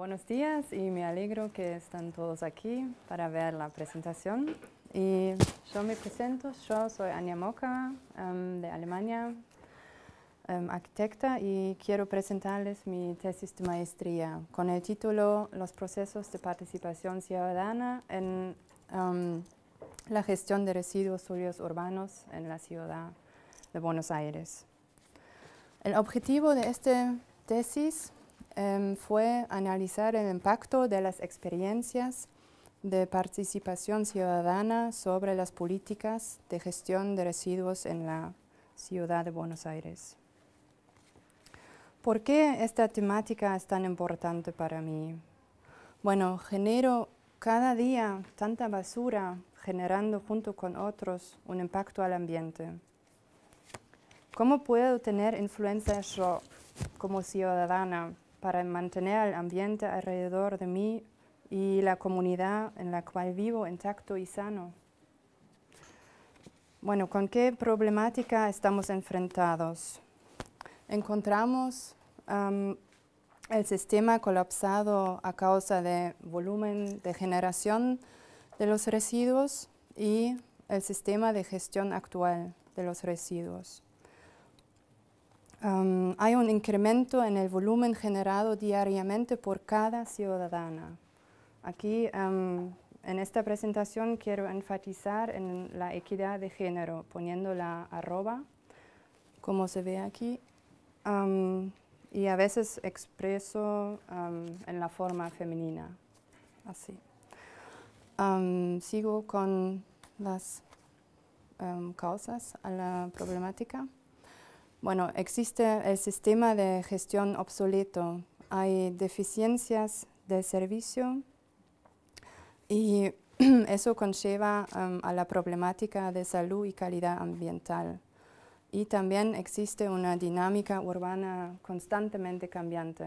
buenos días y me alegro que están todos aquí para ver la presentación. Y yo me presento, yo soy Anja Moka em, de Alemania, em, arquitecta y quiero presentarles mi tesis de maestría con el título Los procesos de participación ciudadana en em, la gestión de residuos sólidos urbanos en la ciudad de Buenos Aires. El objetivo de esta tesis Em, fue analizar el impacto de las experiencias de participación ciudadana sobre las políticas de gestión de residuos en la ciudad de Buenos Aires. ¿Por qué esta temática es tan importante para mí? Bueno, genero cada día tanta basura generando junto con otros un impacto al ambiente. ¿Cómo puedo tener influencia yo como ciudadana para mantener el ambiente alrededor de mí y la comunidad en la cual vivo intacto y sano. Bueno, ¿con qué problemática estamos enfrentados? Encontramos el sistema colapsado a causa de volumen de generación de los residuos y el sistema de gestión actual de los residuos hay un incremento en el volumen generado diariamente por cada ciudadana. Aquí en esta presentación quiero enfatizar en la equidad de género, poniendo la arroba, como se ve aquí, y a veces expreso en la forma femenina, así. sigo con las causas a la problemática. Bueno, existe el sistema de gestión obsoleto. Hay deficiencias del servicio y eso conlleva um, a la problemática de salud y calidad ambiental. Y también existe una dinámica urbana constantemente cambiante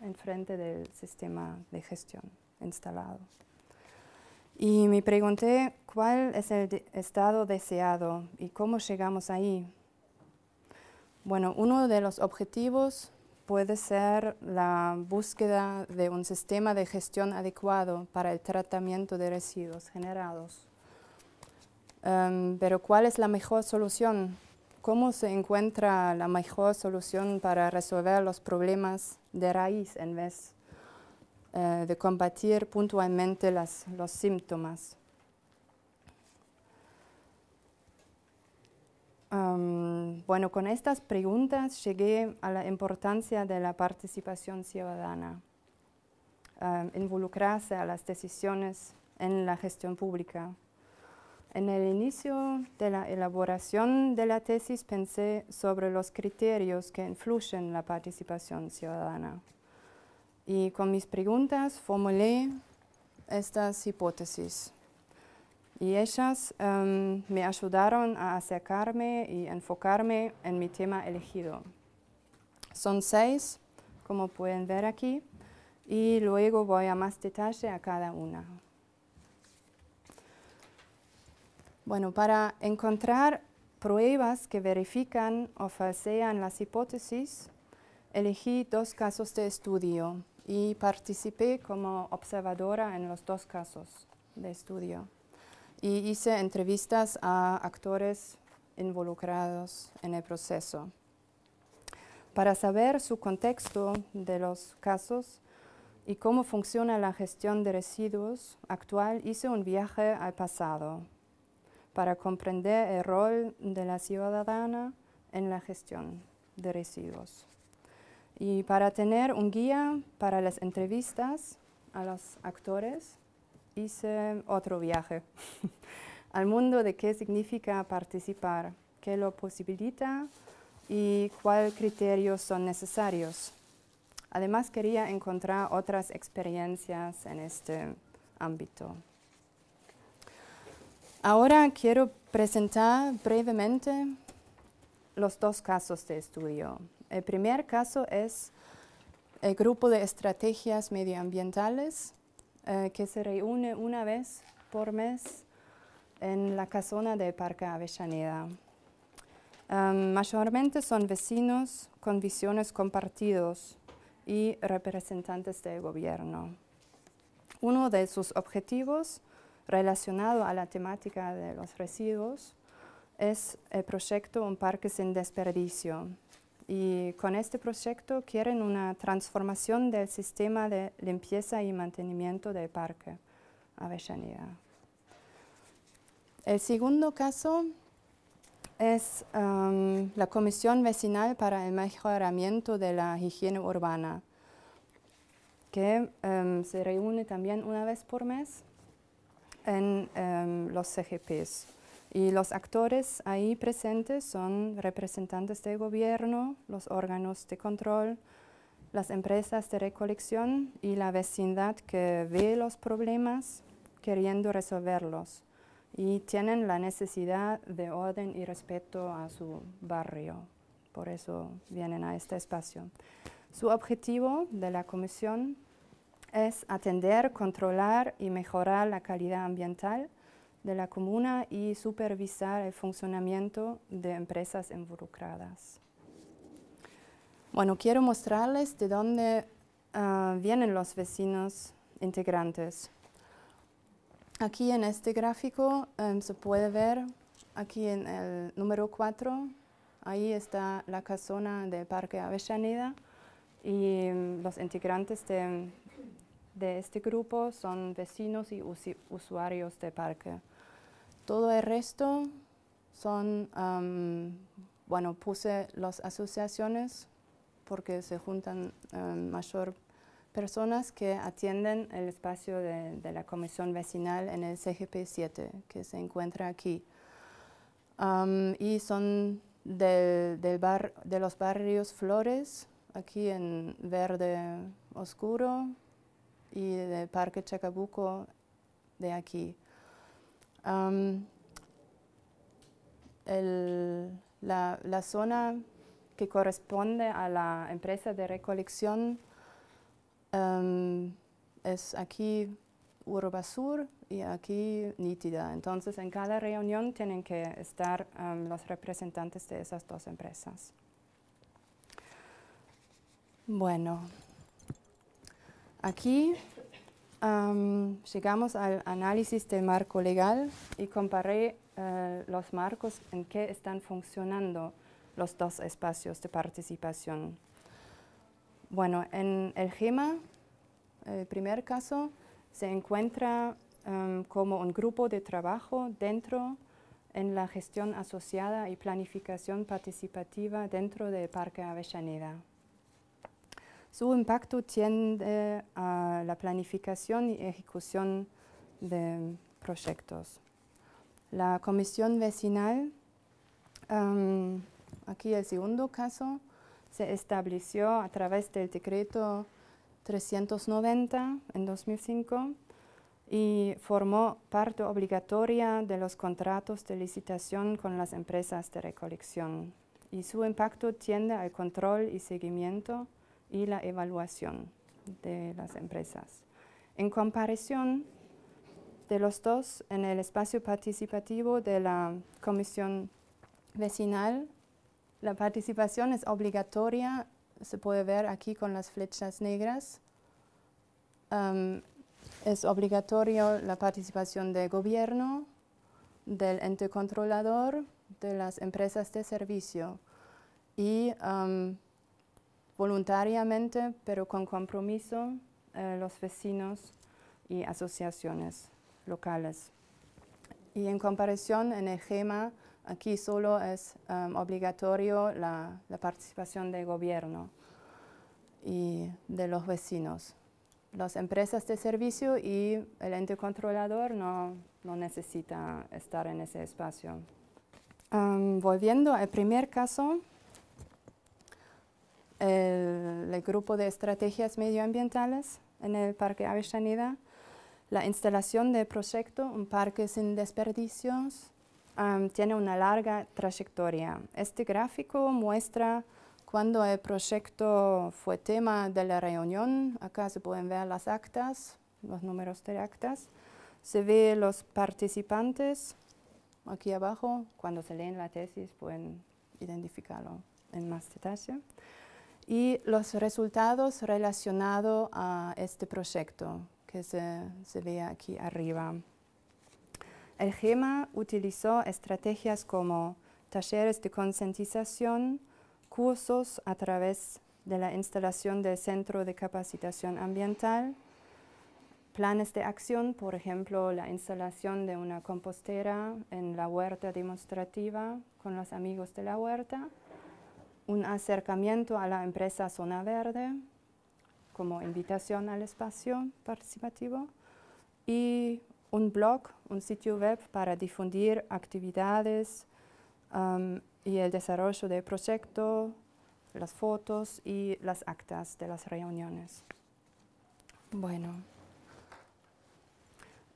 en frente del sistema de gestión instalado. Y me pregunté cuál es el estado deseado y cómo llegamos ahí. Bueno, uno de los objetivos puede ser la búsqueda de un sistema de gestión adecuado para el tratamiento de residuos generados. Em, pero ¿cuál es la mejor solución? ¿Cómo se encuentra la mejor solución para resolver los problemas de raíz en vez eh, de combatir puntualmente los síntomas? Bueno, con estas preguntas llegué a la importancia de la participación ciudadana, involucrarse a las decisiones en la gestión pública. En el inicio de la elaboración de la tesis pensé sobre los criterios que influyen en la participación ciudadana. Y con mis preguntas formulé estas hipótesis y ellas em, me ayudaron a acercarme y enfocarme en mi tema elegido. Son seis, como pueden ver aquí, y luego voy a más detalle a cada una. Bueno, para encontrar pruebas que verifican o falsean las hipótesis, elegí dos casos de estudio y participé como observadora en los dos casos de estudio y hice entrevistas a actores involucrados en el proceso. Para saber su contexto de los casos y cómo funciona la gestión de residuos actual, hice un viaje al pasado para comprender el rol de la ciudadana en la gestión de residuos. Y para tener un guía para las entrevistas a los actores, hice otro viaje al mundo de qué significa participar, qué lo posibilita y cuáles criterios son necesarios. Además quería encontrar otras experiencias en este ámbito. Ahora quiero presentar brevemente los dos casos de estudio. El primer caso es el grupo de estrategias medioambientales eh, que se reúne una vez por mes en la casona del Parque Avellaneda. mayormente son vecinos con visiones compartidos y representantes del gobierno. Uno de sus objetivos relacionado a la temática de los residuos es el proyecto Un Parque sin Desperdicio. Y con este proyecto quieren una transformación del sistema de limpieza y mantenimiento del parque Avellaneda. El segundo caso es um, la Comisión Vecinal para el Mejoramiento de la Higiene Urbana, que um, se reúne también una vez por mes en um, los CGPs. Y los actores ahí presentes son representantes del gobierno, los órganos de control, las empresas de recolección y la vecindad que ve los problemas queriendo resolverlos y tienen la necesidad de orden y respeto a su barrio. Por eso vienen a este espacio. Su objetivo de la comisión es atender, controlar y mejorar la calidad ambiental de la comuna y supervisar el funcionamiento de empresas involucradas. Bueno, quiero mostrarles de dónde ah, vienen los vecinos integrantes. Aquí en este gráfico em, se puede ver, aquí en el número 4, ahí está la casona del Parque Avellaneda y em, los integrantes de, este grupo son vecinos y usuarios del parque. Todo el resto son, bueno, puse las asociaciones porque se juntan mayor personas que atienden el espacio de, la comisión vecinal en el CGP 7, que se encuentra aquí. y son del, bar, de los barrios Flores, aquí en verde oscuro, y del Parque Chacabuco de aquí. La, zona que corresponde a la empresa de recolección es aquí Urbasur y aquí Nítida. Entonces, en cada reunión tienen que estar los representantes de esas dos empresas. Bueno, aquí llegamos al análisis del marco legal y comparé eh, los marcos en que están funcionando los dos espacios de participación. Bueno, en el GEMA, el primer caso, se encuentra como un grupo de trabajo dentro en la gestión asociada y planificación participativa dentro del Parque Avellaneda. Su impacto tiende a la planificación y ejecución de proyectos. La comisión vecinal, em, aquí el segundo caso, se estableció a través del decreto 390 en 2005 y formó parte obligatoria de los contratos de licitación con las empresas de recolección y su impacto tiende al control y seguimiento y la evaluación de las empresas. En comparación de los dos, en el espacio participativo de la comisión vecinal la participación es obligatoria, se puede ver aquí con las flechas negras. es obligatorio la participación del gobierno, del ente controlador, de las empresas de servicio y voluntariamente, pero con compromiso, eh, los vecinos y asociaciones locales. Y en comparación, en el GEMA, Aquí solo es um, obligatorio la, participación del gobierno y de los vecinos. Las empresas de servicio y el ente controlador no, no necesita estar en ese espacio. Um, volviendo al primer caso, el, el, grupo de estrategias medioambientales en el Parque Avellaneda, la instalación del proyecto Un Parque sin Desperdicios tiene una larga trayectoria. Este gráfico muestra cuando el proyecto fue tema de la reunión. Acá se pueden ver las actas, los números de actas. Se ve los participantes aquí abajo. Cuando se leen la tesis pueden identificarlo en más detalle. Y los resultados relacionados a este proyecto que se, se ve aquí arriba. El GEMA utilizó estrategias como talleres de concientización, cursos a través de la instalación del Centro de Capacitación Ambiental, planes de acción, por ejemplo, la instalación de una compostera en la huerta demostrativa con los amigos de la huerta, un acercamiento a la empresa Zona Verde como invitación al espacio participativo y un blog, un sitio web para difundir actividades um, y el desarrollo del proyecto, las fotos y las actas de las reuniones. Bueno,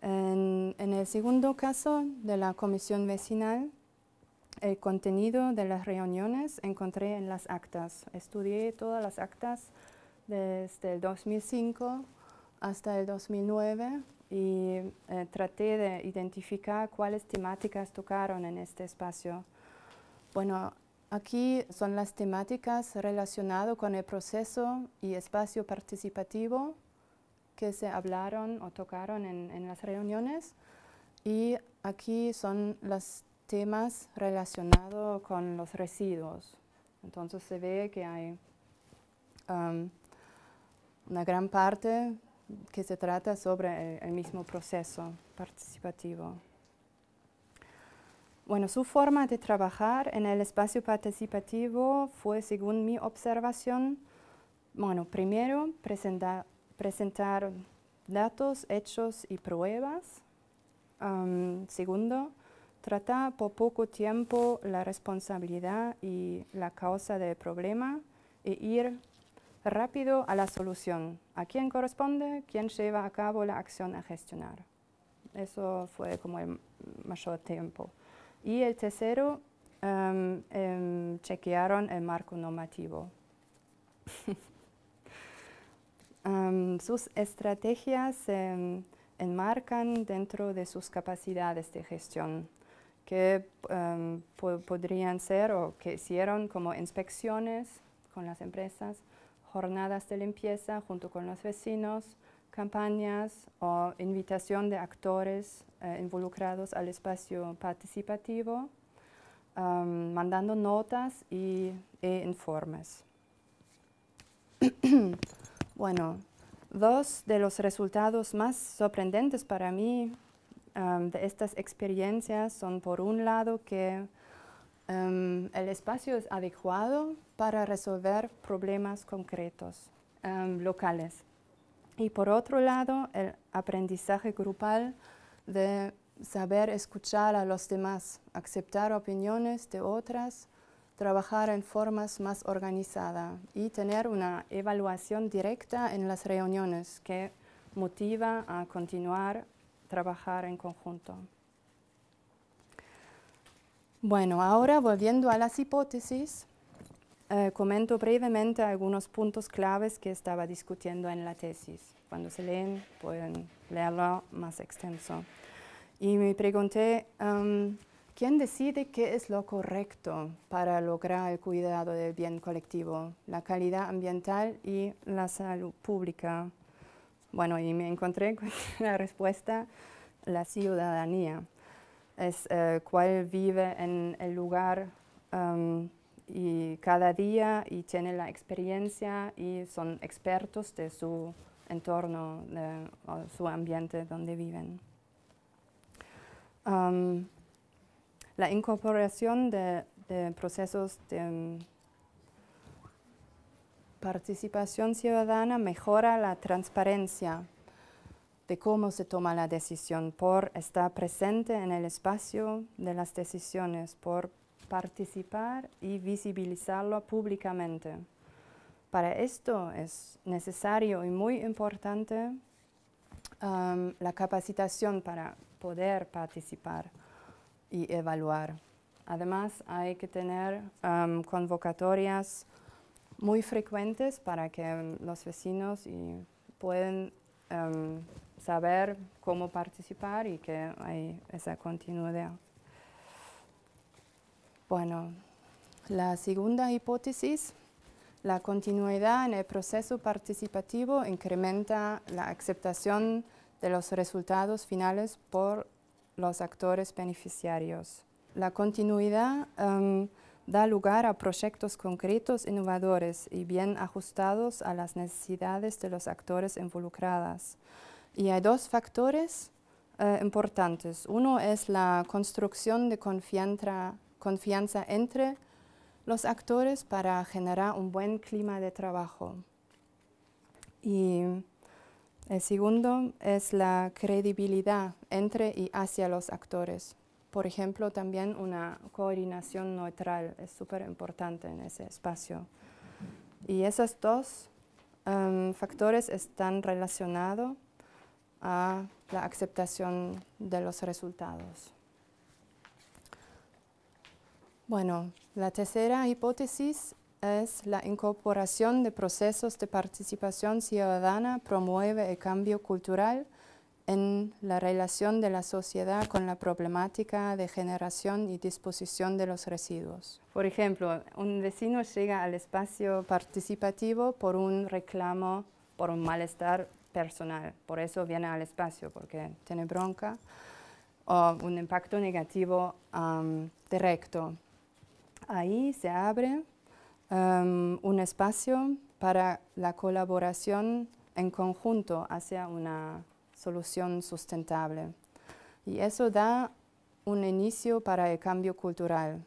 en, en el segundo caso de la comisión vecinal, el contenido de las reuniones encontré en las actas. Estudié todas las actas desde el 2005 hasta el 2009 y eh, traté de identificar cuáles temáticas tocaron en este espacio. Bueno, aquí son las temáticas relacionadas con el proceso y espacio participativo que se hablaron o tocaron en, en las reuniones y aquí son las temas relacionados con los residuos. Entonces se ve que hay um, una gran parte que se trata sobre el, mismo proceso participativo. Bueno, su forma de trabajar en el espacio participativo fue, según mi observación, bueno, primero presentar datos, hechos y pruebas. Um, segundo, Trata por poco tiempo la responsabilidad y la causa del problema e ir rápido a la solución. ¿A quién corresponde? ¿Quién lleva a cabo la acción a gestionar? Eso fue como el mayor tiempo. Y el tercero, um, chequearon el marco normativo. Em, sus estrategias se enmarcan dentro de sus capacidades de gestión que em, podrían ser o que hicieron como inspecciones con las empresas, jornadas de limpieza junto con los vecinos, campañas o invitación de actores eh, involucrados al espacio participativo, em, mandando notas y, e informes. bueno, dos de los resultados más sorprendentes para mí de estas experiencias son por un lado que el espacio es adecuado para resolver problemas concretos locales. Y por otro lado, el aprendizaje grupal de saber escuchar a los demás, aceptar opiniones de otras, trabajar en formas más organizadas y tener una evaluación directa en las reuniones que motiva a continuar trabajar en conjunto. Bueno, ahora volviendo a las hipótesis, eh, comento brevemente algunos puntos claves que estaba discutiendo en la tesis. Cuando se leen, pueden leerlo más extenso. Y me pregunté, um, ¿quién decide qué es lo correcto para lograr el cuidado del bien colectivo, la calidad ambiental y la salud pública? Bueno, y me encontré con la respuesta, la ciudadanía. Es eh, cuál vive en el lugar um, y cada día y tiene la experiencia y son expertos de su entorno, de su ambiente donde viven. Um, la incorporación de, procesos de participación ciudadana mejora la transparencia de cómo se toma la decisión, por estar presente en el espacio de las decisiones, por participar y visibilizarlo públicamente. Para esto es necesario y muy importante um, la capacitación para poder participar y evaluar. Además, hay que tener um, convocatorias muy frecuentes para que los vecinos y pueden em, saber cómo participar y que hay esa continuidad. Bueno, la segunda hipótesis La continuidad en el proceso participativo incrementa la aceptación de los resultados finales por los actores beneficiarios. La continuidad em, da lugar a proyectos concretos, innovadores y bien ajustados a las necesidades de los actores involucrados. Y hay dos factores eh, importantes. Uno es la construcción de confianza, confianza entre los actores para generar un buen clima de trabajo. Y el segundo es la credibilidad entre y hacia los actores. Por ejemplo, también una coordinación neutral es súper importante en ese espacio. Y esos dos em, factores están relacionados a la aceptación de los resultados. Bueno, la tercera hipótesis es la incorporación de procesos de participación ciudadana promueve el cambio cultural en la relación de la sociedad con la problemática de generación y disposición de los residuos. Por ejemplo, un vecino llega al espacio participativo por un reclamo, por un malestar personal, por eso viene al espacio, porque tiene bronca o un impacto negativo directo. Ahí se abre un espacio para la colaboración en conjunto hacia una solución sustentable. Y eso da un inicio para el cambio cultural.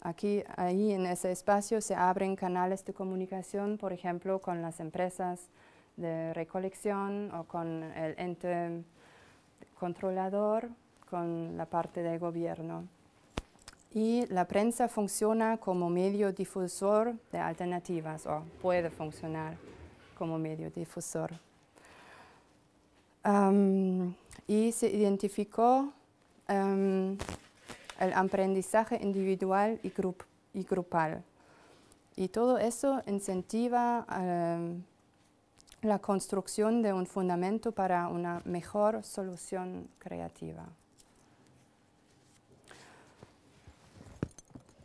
Aquí, ahí en ese espacio se abren canales de comunicación, por ejemplo, con las empresas de recolección o con el ente controlador, con la parte del gobierno. Y la prensa funciona como medio difusor de alternativas o puede funcionar como medio difusor y se identificó el aprendizaje individual y, y, grupal. Y todo eso incentiva la construcción de un fundamento para una mejor solución creativa.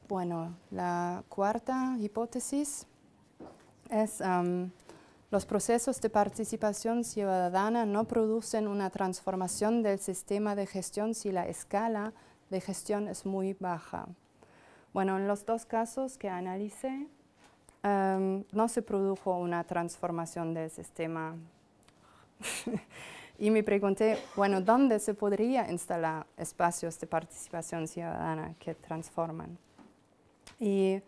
Bueno, la cuarta hipótesis es los procesos de participación ciudadana no producen una transformación del sistema de gestión si la escala de gestión es muy baja. Bueno, en los dos casos que analicé, em, no se produjo una transformación del sistema. y me pregunté, bueno, ¿dónde se podría instalar espacios de participación ciudadana que transforman? Y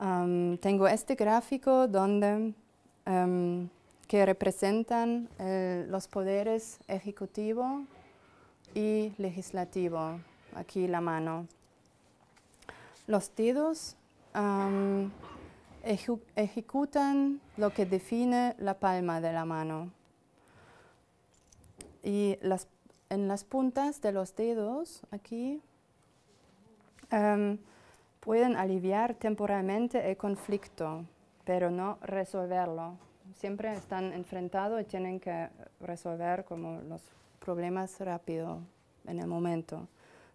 em, tengo este gráfico donde Em, que representan eh, los poderes ejecutivo y legislativo. Aquí la mano. Los dedos em, ejecutan lo que define la palma de la mano. Y en las puntas de los dedos, aquí, em, pueden aliviar temporalmente el conflicto pero no resolverlo. Siempre están enfrentados y tienen que resolver como los problemas rápido en el momento,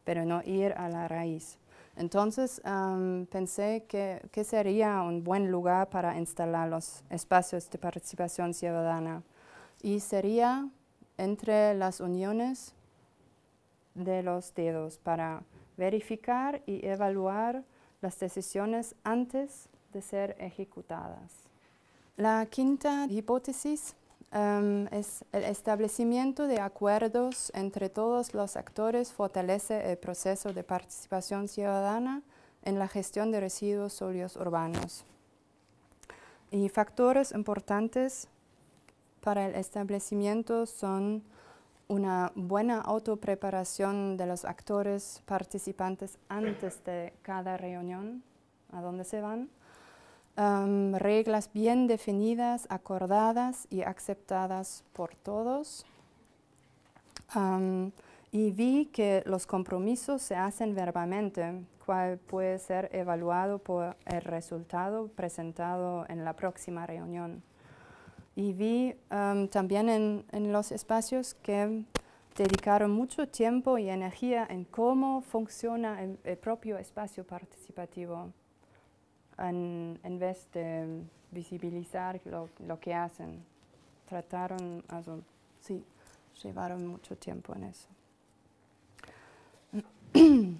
pero no ir a la raíz. Entonces pensé que, que, sería un buen lugar para instalar los espacios de participación ciudadana y sería entre las uniones de los dedos para verificar y evaluar las decisiones antes ser ejecutadas. La quinta hipótesis em, es el establecimiento de acuerdos entre todos los actores fortalece el proceso de participación ciudadana en la gestión de residuos sólidos urbanos. Y factores importantes para el establecimiento son una buena autopreparación de los actores participantes antes de cada reunión, a dónde se van, reglas bien definidas, acordadas y aceptadas por todos. y vi que los compromisos se hacen verbalmente, cual puede ser evaluado por el resultado presentado en la próxima reunión. Y vi también en, los espacios que dedicaron mucho tiempo y energía en cómo funciona el propio espacio participativo en, en vez de visibilizar lo, lo que hacen. Trataron, also, sí, llevaron mucho tiempo en eso.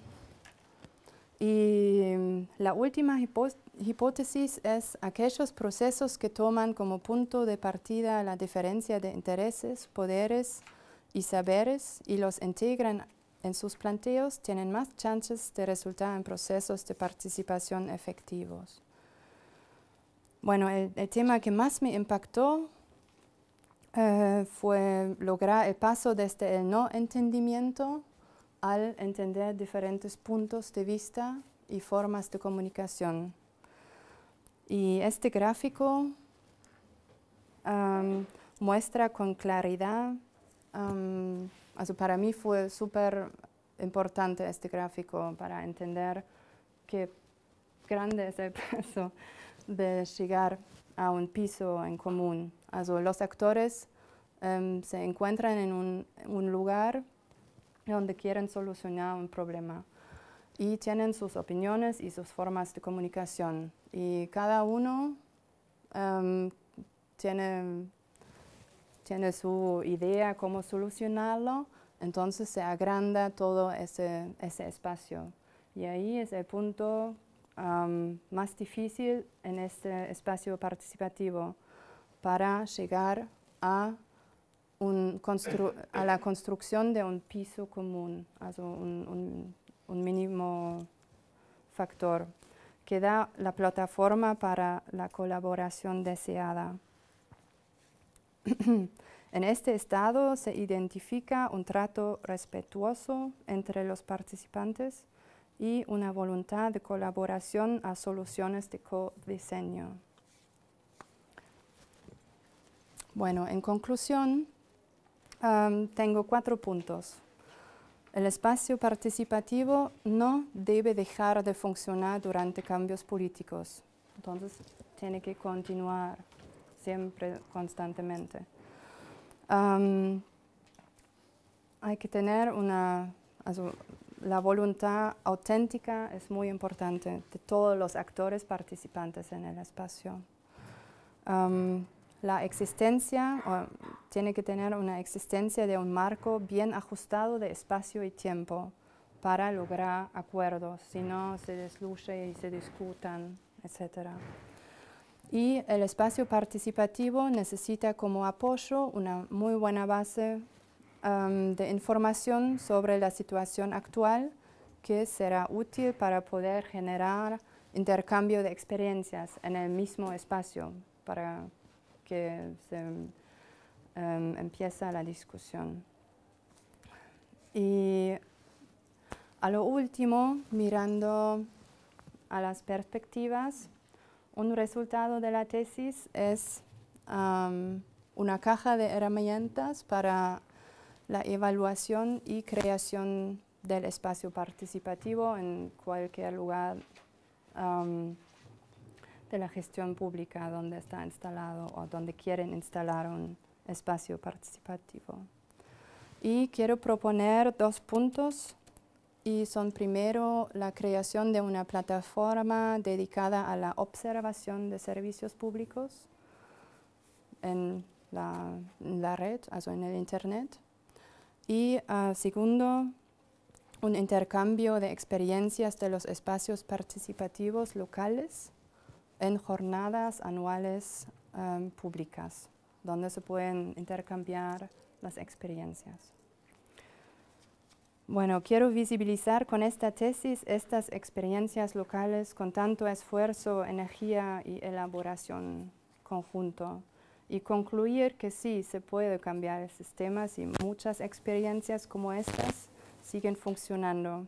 y mm, la última hipótesis es aquellos procesos que toman como punto de partida la diferencia de intereses, poderes y saberes y los integran en sus planteos tienen más chances de resultar en procesos de participación efectivos. Bueno, el, tema que más me impactó eh, fue lograr el paso desde el no entendimiento al entender diferentes puntos de vista y formas de comunicación. Y este gráfico muestra con claridad, para mí fue súper importante este gráfico para entender qué grande es el peso de llegar a un piso en común. los actores em, se encuentran en un, lugar donde quieren solucionar un problema y tienen sus opiniones y sus formas de comunicación. Y cada uno em, tiene, tiene su idea cómo solucionarlo, entonces se agranda todo ese, ese espacio. Y ahí es el punto más difícil en este espacio participativo para llegar a, a la construcción de un piso común, un, un, mínimo factor que da la plataforma para la colaboración deseada. en este estado se identifica un trato respetuoso entre los participantes y una voluntad de colaboración a soluciones de co-diseño. Bueno, en conclusión, tengo cuatro puntos. El espacio participativo no debe dejar de funcionar durante cambios políticos. Entonces, tiene que continuar siempre, constantemente. hay que tener una, la voluntad auténtica es muy importante de todos los actores participantes en el espacio. la existencia tiene que tener una existencia de un marco bien ajustado de espacio y tiempo para lograr acuerdos, si no se desluce y se discutan, etc. Y el espacio participativo necesita como apoyo una muy buena base de información sobre la situación actual que será útil para poder generar intercambio de experiencias en el mismo espacio para que se empiece la discusión. Y a lo último, mirando a las perspectivas, un resultado de la tesis es una caja de herramientas para la evaluación y creación del espacio participativo en cualquier lugar de la gestión pública donde está instalado o donde quieren instalar un espacio participativo. Y quiero proponer dos puntos y son primero la creación de una plataforma dedicada a la observación de servicios públicos en la, en la red, o en el Internet. Y ah, segundo, un intercambio de experiencias de los espacios participativos locales en jornadas anuales públicas, donde se pueden intercambiar las experiencias. Bueno, quiero visibilizar con esta tesis estas experiencias locales con tanto esfuerzo, energía y elaboración conjunto y concluir que sí, se puede cambiar el sistema y muchas experiencias como estas siguen funcionando,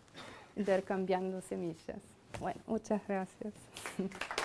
intercambiando semillas. Bueno, muchas gracias.